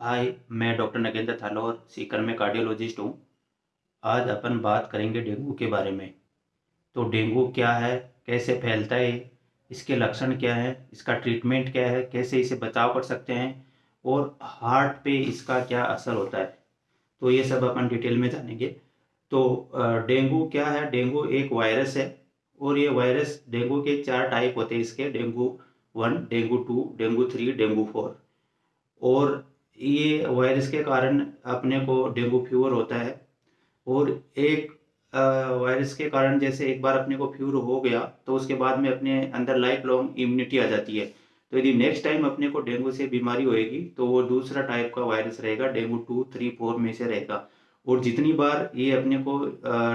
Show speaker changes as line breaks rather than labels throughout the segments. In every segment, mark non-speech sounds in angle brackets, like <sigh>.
हाय, मैं डॉक्टर नगेंद्र थालोर, सीकर में कार्डियोलॉजिस्ट हूँ। आज अपन बात करेंगे डेंगू के बारे में। तो डेंगू क्या है, कैसे फैलता है, इसके लक्षण क्या है, इसका ट्रीटमेंट क्या है, कैसे इसे बचाव कर सकते हैं, और हार्ट पे इसका क्या असर होता है। तो ये सब अपन डिटेल में जानेंगे। तो डेंगू क्या है, डेंगू एक वायरस है, और ये वायरस डेंगू के चार टाइप होते हैं इसके, dengue one, dengue two, dengue three, dengue four. और ये वायरस के कारण अपने को डेंगू फीवर होता है और एक वायरस के कारण जैसे एक बार अपने को फीवर हो गया तो उसके बाद में अपने अंदर लाइफ लॉन्ग इम्यूनिटी आ जाती है। तो यदि नेक्स्ट टाइम अपने को डेंगू से बीमारी होएगी तो वो दूसरा टाइप का वायरस रहेगा, डेंगू टू थ्री फोर में से रहेगा। और जितनी बार ये अपने को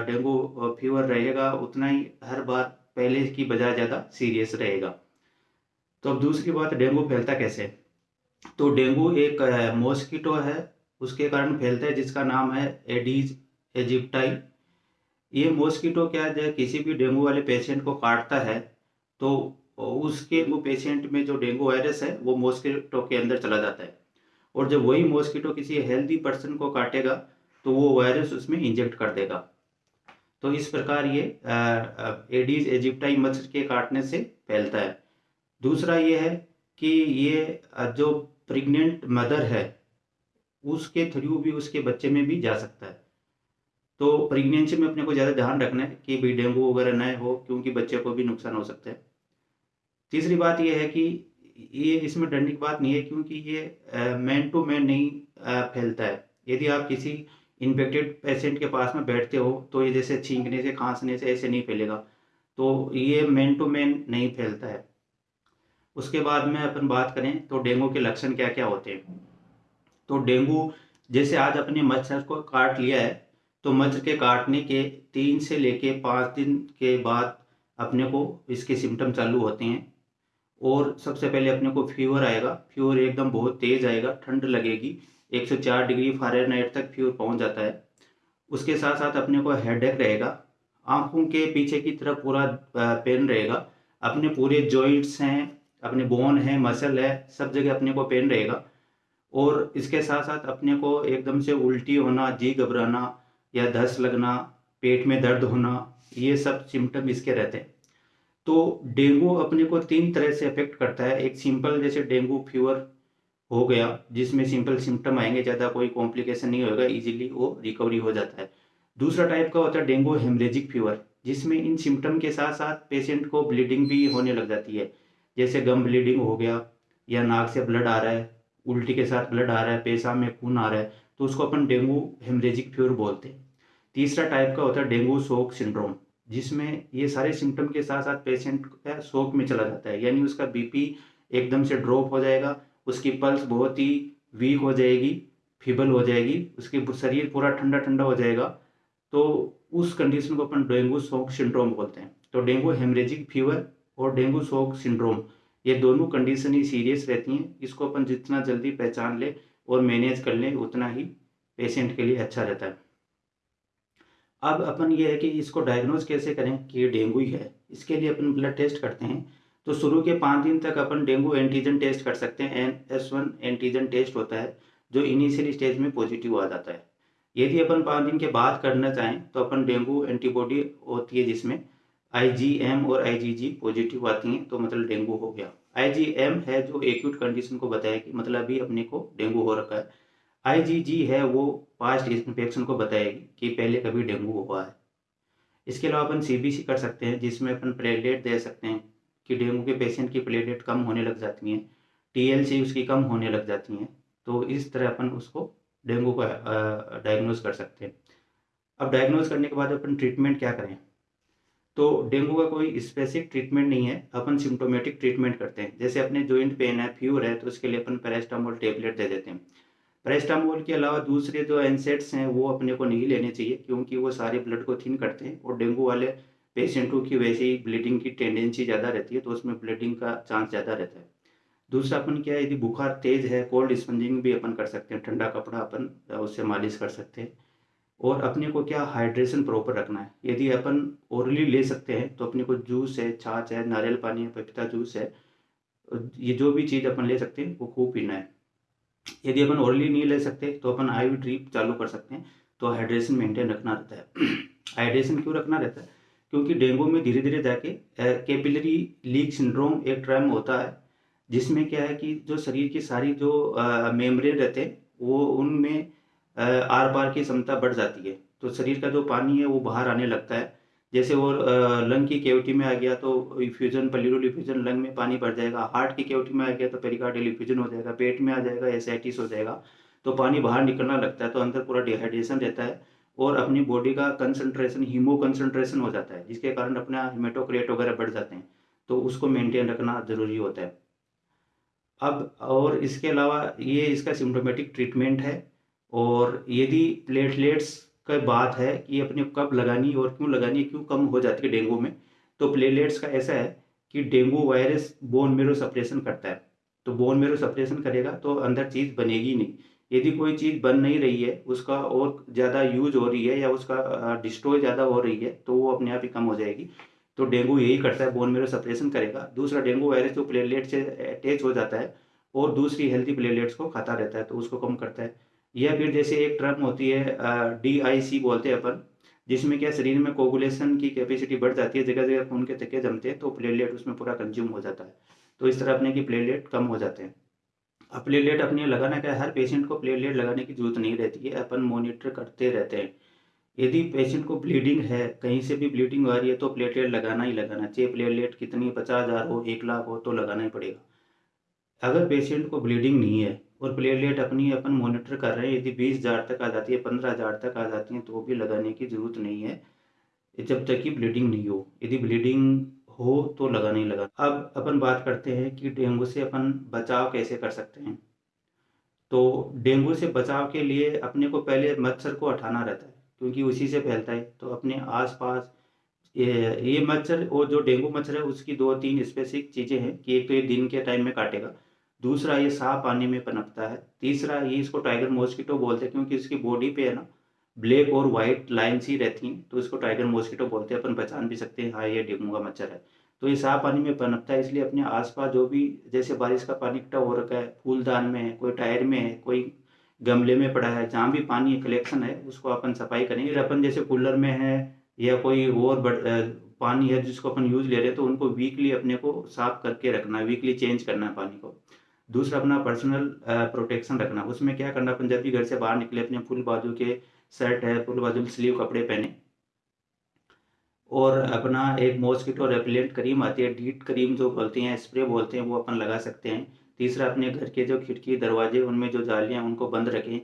डेंगू फीवर रहेगा, उतना ही हर बार पहले की बजाय ज़्यादा सीरियस रहेगा। तो अब दूसरी बात, डेंगू फैलता कैसे? तो डेंगू एक मॉस्किटो है, उसके कारण फैलता है, जिसका नाम है एडीज एजिप्टाई ये मॉस्किटो क्या है किसी भी डेंगू वाले पेशेंट को काटता है तो उसके, वो पेशेंट में जो डेंगू वायरस है, वो मॉस्किटो के अंदर चला जाता है। और जब वही मॉस्किटो किसी हेल्दी पर्सन को काटेगा तो वो वायरस उसमें इंजेक्ट कर देगा। तो इस प्रकार ये एडीज एजिप्टाई मच्छर के काटने से फैलता है। दूसरा ये है कि ये जो प्रेग्नेंट मदर है, उसके थ्रू भी उसके बच्चे में भी जा सकता है। तो प्रेगनेंसी में अपने को ज़्यादा ध्यान रखना है कि भाई डेंगू वगैरह न हो, क्योंकि बच्चे को भी नुकसान हो सकता है। तीसरी बात यह है कि ये, इसमें डरने की बात नहीं है, क्योंकि ये मैन टू मैन नहीं फैलता है। यदि आप किसी इन्फेक्टेड पेशेंट के पास में बैठते हो तो ये जैसे छींकने से, खांसने से ऐसे नहीं फैलेगा। तो ये मैन टू मैन नहीं फैलता है। उसके बाद में अपन बात करें तो डेंगू के लक्षण क्या क्या होते हैं? तो डेंगू जैसे आज अपने मच्छर को काट लिया है तो मच्छर के काटने के तीन से लेके पाँच दिन के बाद अपने को इसके सिम्टम चालू होते हैं। और सबसे पहले अपने को फीवर आएगा फीवर एकदम बहुत तेज़ आएगा, ठंड लगेगी 104 डिग्री फारेनहाइट तक फीवर पहुँच जाता है। उसके साथ साथ अपने को हेडेक रहेगा, आँखों के पीछे की तरफ़ पूरा पेन रहेगा, अपने पूरे जॉइंट्स हैं अपने बोन है मसल है, सब जगह अपने को पेन रहेगा। और इसके साथ साथ अपने को एकदम से उल्टी होना, जी घबराना या धस लगना, पेट में दर्द होना, ये सब सिम्टम इसके रहते हैं। तो डेंगू अपने को तीन तरह से अफेक्ट करता है। एक सिंपल जैसे डेंगू फीवर हो गया, जिसमें सिंपल सिम्टम आएँगे, ज़्यादा कोई कॉम्प्लिकेशन नहीं होगा इजीली वो रिकवरी हो जाता है। दूसरा टाइप का होता है डेंगू हेमरेजिक फीवर जिसमें इन सिम्टम के साथ साथ पेशेंट को ब्लीडिंग भी होने लग जाती है। जैसे गम ब्लीडिंग हो गया, या नाक से ब्लड आ रहा है, उल्टी के साथ ब्लड आ रहा है, पेशाब में खून आ रहा है तो उसको अपन डेंगू हेमरेजिक फ्यूर बोलते हैं। तीसरा टाइप का होता है डेंगू शोक सिंड्रोम जिसमें ये सारे सिम्टम के साथ साथ पेशेंट का शोक में चला जाता है, यानी उसका बीपी एकदम से ड्रॉप हो जाएगा, उसकी पल्स बहुत ही वीक हो जाएगी फीबल हो जाएगी, उसके शरीर पूरा ठंडा ठंडा हो जाएगा तो उस कंडीशन को अपन डेंगू शोक सिंड्रोम बोलते हैं। तो डेंगू हेमरेजिक फीवर और डेंगू शोक सिंड्रोम। ये दोनों कंडीशन ही सीरियस रहती हैं। इसको अपन जितना जल्दी पहचान ले और मैनेज कर लें, उतना ही पेशेंट के लिए अच्छा रहता है। अब अपन ये है कि इसको डायग्नोज कैसे करें कि ये डेंगू ही है। इसके लिए अपन ब्लड टेस्ट करते हैं। तो शुरू के पाँच दिन तक अपन डेंगू एंटीजन टेस्ट कर सकते हैं। N S one antigen test होता है, जो इनिशियल स्टेज में पॉजिटिव आ जाता है। यदि अपन पाँच दिन के बाद करना चाहें तो अपन डेंगू एंटीबॉडी होती है जिसमें आईजीएम और आईजीजी पॉजिटिव आती हैं तो मतलब डेंगू हो गया। आईजीएम है जो एक्यूट कंडीशन को बताएगी मतलब अभी अपने को डेंगू हो रखा है। आईजीजी है वो पास्ट इन्फेक्शन को बताएगी कि पहले कभी डेंगू हुआ है। इसके अलावा अपन सीबीसी कर सकते हैं, जिसमें अपन प्लेटलेट दे सकते हैं कि डेंगू के पेशेंट की प्लेटलेट कम होने लग जाती हैं टीएलसी उसकी कम होने लग जाती हैं तो इस तरह अपन उसको डेंगू का डायग्नोज कर सकते हैं। अब डायग्नोज करने के बाद अपन ट्रीटमेंट क्या करें? तो डेंगू का कोई स्पेसिफिक ट्रीटमेंट नहीं है, अपन सिम्टोमेटिक ट्रीटमेंट करते हैं। जैसे अपने जॉइंट पेन है फ्यूर है तो उसके लिए अपन पैरास्टामोल टेबलेट दे देते हैं। पैरास्टामोल के अलावा दूसरे जो एनसेट्स हैं, वो अपने को नहीं लेने चाहिए, क्योंकि वो सारे ब्लड को थिन करते हैं, और डेंगू वाले पेशेंटों की वैसे ही ब्लीडिंग की टेंडेंसी ज़्यादा रहती है तो उसमें ब्लीडिंग का चांस ज़्यादा रहता है। दूसरा अपन क्या है, यदि बुखार तेज है कोल्ड स्पंजिंग भी अपन कर सकते हैं, ठंडा कपड़ा अपन उससे मालिश कर सकते हैं। और अपने को क्या हाइड्रेशन प्रॉपर रखना है? यदि अपन ओरली ले सकते हैं तो अपने को जूस है, छाछ है, नारियल पानी है, पपीता जूस है, ये जो भी चीज़ अपन ले सकते हैं, वो खूब पीना है। यदि अपन ओरली नहीं ले सकते तो अपन आई ड्रीप चालू कर सकते हैं तो हाइड्रेशन मेंटेन रखना रहता है। <clears throat> हाइड्रेशन क्यों रखना रहता है? क्योंकि डेंगू में धीरे धीरे जाके कैपिलरी लीक सिंड्रोम एक ट्रैम होता है, जिसमें क्या है कि जो शरीर की सारी जो मेमरे रहते हैं, वो उनमें आर पार की क्षमता बढ़ जाती है। तो शरीर का जो पानी है, वो बाहर आने लगता है। जैसे वो लंग की केविटी में आ गया तो इफ्यूजन पल्यूरल इफ्यूजन लंग में पानी बढ़ जाएगा। हार्ट की केविटी में आ गया तो पेरिकार्डियल इफ्यूजन हो जाएगा। पेट में आ जाएगा एसाइटिस हो जाएगा। तो पानी बाहर निकलना लगता है तो अंदर पूरा डिहाइड्रेशन रहता है और अपनी बॉडी का कंसनट्रेशन हीमो कंसनट्रेशन हो जाता है, जिसके कारण अपना हिमेटोक्रेट वगैरह बढ़ जाते हैं। तो उसको मेंटेन रखना ज़रूरी होता है। अब और इसके अलावा ये इसका सिम्टोमेटिक ट्रीटमेंट है। और यदि प्लेटलेट्स का बात है कि अपने कब लगानी और क्यों लगानी, क्यों कम हो जाती है डेंगू में तो प्लेटलेट्स का ऐसा है कि dengue virus bone marrow suppression करता है। तो बोन मेरो सप्रेशन करेगा तो अंदर चीज़ बनेगी नहीं। यदि कोई चीज़ बन नहीं रही है, उसका और ज़्यादा यूज़ हो रही है या उसका डिस्ट्रॉय ज़्यादा हो रही है तो वो अपने आप ही कम हो जाएगी। तो डेंगू यही करता है बोन मेरो सप्रेशन करेगा। दूसरा, डेंगू वायरस जो प्लेटलेट से अटैच हो जाता है और दूसरी हेल्थी प्लेटलेट्स को खाता रहता है तो उसको कम करता है। या फिर जैसे एक टर्म होती है डी आई सी बोलते हैं अपन, जिसमें क्या शरीर में कोगुलेशन की कैपेसिटी बढ़ जाती है जगह जगह खून के थके जमते हैं तो प्लेटलेट उसमें पूरा कंज्यूम हो जाता है। तो इस तरह अपने की प्लेटलेट कम हो जाते हैं। अब प्लेटलेट अपने लगाना क्या है? हर पेशेंट को प्लेटलेट लगाने की ज़रूरत नहीं रहती है, अपन मोनिटर करते रहते हैं। यदि पेशेंट को ब्लीडिंग है, कहीं से भी ब्लीडिंग आ रही है तो प्लेटलेट लगाना ही लगाना चाहिए। प्लेटलेट कितनी, पचास हज़ार हो, एक लाख हो तो लगाना ही पड़ेगा। अगर पेशेंट को ब्लीडिंग नहीं है और प्लेटलेट अपनी अपन मॉनिटर कर रहे हैं। यदि बीस हज़ार तक आ जाती है, पंद्रह हज़ार तक आ जाती है तो भी लगाने की ज़रूरत नहीं है। जब तक कि ब्लीडिंग नहीं हो। यदि ब्लीडिंग हो तो लगा नहीं लगा। अब अपन बात करते हैं कि डेंगू से अपन बचाव कैसे कर सकते हैं। तो डेंगू से बचाव के लिए अपने को पहले मच्छर को हटाना रहता है, क्योंकि उसी से फैलता है। तो अपने आसपास ये ये मच्छर और जो डेंगू मच्छर है, उसकी दो तीन स्पेसिफिक चीज़ें हैं कि एक तो ये दिन के टाइम में काटेगा दूसरा ये साफ़ पानी में पनपता है। तीसरा ये इसको टाइगर मॉस्किटो बोलते हैं क्योंकि इसकी बॉडी पे है ना ब्लैक और वाइट लाइन्स ही रहती हैं तो इसको टाइगर मॉस्किटो बोलते हैं। अपन पहचान भी सकते हैं हाँ ये डेंगू का मच्छर है। तो ये साफ़ पानी में पनपता है, इसलिए अपने आसपास जो भी, जैसे बारिश का पानी इकट्ठा हो रखा है, फूलदान में है, कोई टायर में है, कोई गमले में पड़ा है, जहाँ भी पानी कलेक्शन है, उसको अपन सफ़ाई करेंगे। अपन जैसे कूलर में है, या कोई और पानी है जिसको अपन यूज़ ले रहे हैं तो उनको वीकली अपने को साफ़ करके रखना है वीकली चेंज करना है पानी को। दूसरा अपना पर्सनल प्रोटेक्शन रखना। उसमें क्या करना, अपन जब भी घर से बाहर निकले, अपने फुल बाजू के शर्ट है, फुल बाजू स्लीव कपड़े पहने, और अपना एक मॉस्किटो रेपिलेंट क्रीम आती है डीट क्रीम जो बोलते हैं स्प्रे बोलते हैं, वो अपन लगा सकते हैं। तीसरा, अपने घर के जो खिड़की, दरवाजे, उनमें जो जालियाँ उनको बंद रखें,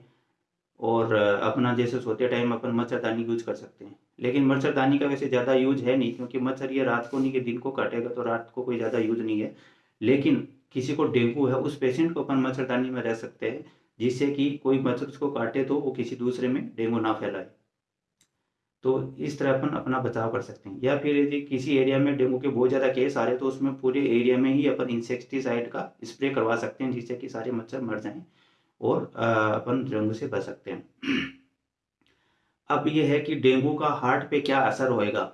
और अपना जैसे सोते टाइम अपन मच्छरदानी यूज़ कर सकते हैं। लेकिन मच्छरदानी का वैसे ज़्यादा यूज़ है नहीं, क्योंकि मच्छर ये रात को नहीं कि दिन को काटेगा तो रात को कोई ज़्यादा यूज़ नहीं है। लेकिन किसी को डेंगू है, उस पेशेंट को अपन मच्छरदानी में रह सकते हैं, जिससे कि कोई मच्छर उसको काटे तो वो किसी दूसरे में डेंगू ना फैलाए। तो इस तरह अपन अपना बचाव कर सकते हैं। या फिर यदि किसी एरिया में डेंगू के बहुत ज़्यादा केस आ रहे तो उसमें पूरे एरिया में ही अपन इंसेक्टिसाइड का स्प्रे करवा सकते हैं, जिससे कि सारे मच्छर मर जाएँ और अपन डेंगू से बच सकते हैं। अब ये है कि डेंगू का हार्ट पे क्या असर होएगा।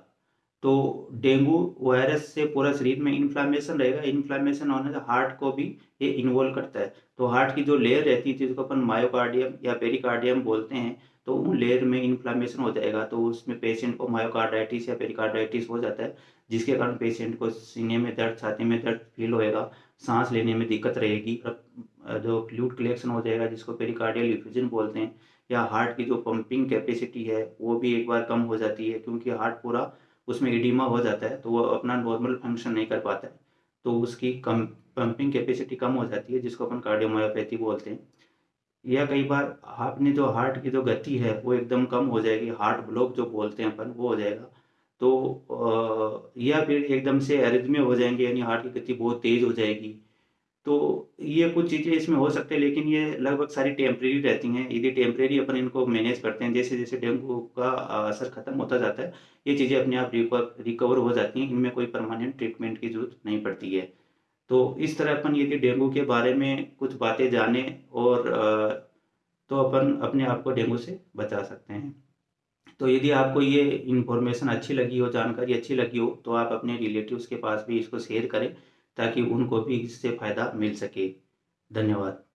तो डेंगू वायरस से पूरा शरीर में इन्फ्लामेशन रहेगा। इन्फ्लामेशन होने से हार्ट को भी ये इन्वॉल्व करता है। तो हार्ट की जो लेयर रहती है, जिसको अपन मायोकार्डियम या पेरिकार्डियम बोलते हैं तो उन लेयर में इन्फ्लामेशन हो जाएगा। तो उसमें पेशेंट को मायोकार्डाइटिस या पेरिकार्डाइटिस हो जाता है, जिसके कारण पेशेंट को सीने में दर्द, छाती में दर्द फील होएगा, सांस लेने में दिक्कत रहेगी जो फ्लूड कलेक्शन हो जाएगा, जिसको पेरिकार्डियल इफ्यूजन बोलते हैं, या हार्ट की जो पंपिंग कैपेसिटी है, वो भी एक बार कम हो जाती है, क्योंकि हार्ट पूरा उसमें इडीमा हो जाता है तो वो अपना नॉर्मल फ़ंक्शन नहीं कर पाता है। तो उसकी कम पंपिंग कैपेसिटी कम हो जाती है, जिसको अपन कार्डियोमायोपैथी बोलते हैं। या कई बार आपने जो हार्ट की जो गति है, वो एकदम कम हो जाएगी हार्ट ब्लॉक जो बोलते हैं अपन, वो हो जाएगा। तो या फिर एकदम से एरिथमिया हो जाएँगे, यानी हार्ट की गति बहुत तेज़ हो जाएगी। तो ये कुछ चीज़ें इसमें हो सकते हैं, लेकिन ये लगभग सारी टेम्प्रेरी रहती हैं। यदि टेम्प्रेरी अपन इनको मैनेज करते हैं, जैसे जैसे डेंगू का असर खत्म होता जाता है, ये चीज़ें अपने आप रिकवर हो जाती हैं। इनमें कोई परमानेंट ट्रीटमेंट की ज़रूरत नहीं पड़ती है। तो इस तरह अपन यदि डेंगू के बारे में कुछ बातें जाने और तो अपन अपने आप को डेंगू से बचा सकते हैं। तो यदि आपको ये इन्फॉर्मेशन अच्छी लगी हो, जानकारी अच्छी लगी हो तो आप अपने रिलेटिव्स के पास भी इसको शेयर करें। ताकि उनको भी इससे फ़ायदा मिल सके। धन्यवाद।